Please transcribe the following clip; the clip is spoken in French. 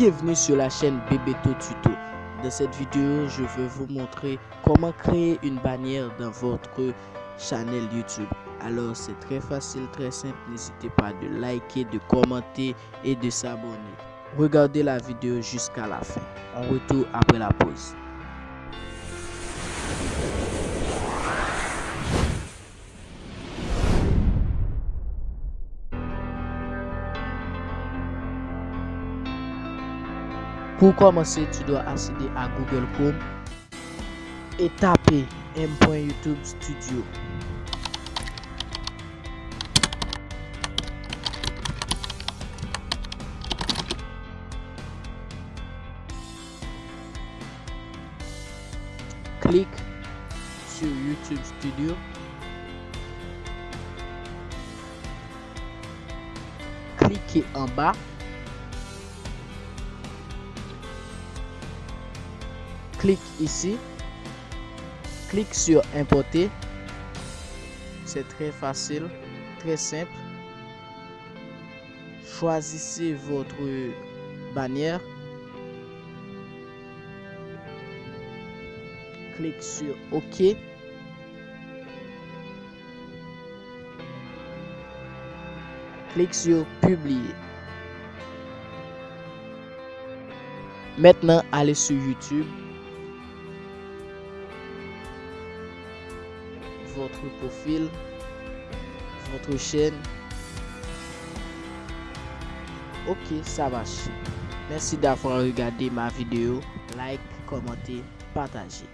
Bienvenue sur la chaîne Bebeto Tuto. Dans cette vidéo, je vais vous montrer comment créer une bannière dans votre channel YouTube. Alors, c'est très facile, très simple. N'hésitez pas de liker, de commenter et de s'abonner. Regardez la vidéo jusqu'à la fin. On retourne après la pause. Pour commencer, tu dois accéder à Google Chrome et taper m.youtube studio. Clique sur YouTube Studio. Cliquez en bas clique ici, clique sur importer. C'est très facile, très simple. Choisissez votre bannière. Clique sur OK. Clique sur publier. Maintenant, allez sur YouTube. Votre profil, votre chaîne. Ok, ça marche. Merci d'avoir regardé ma vidéo. Like, commenter, partager.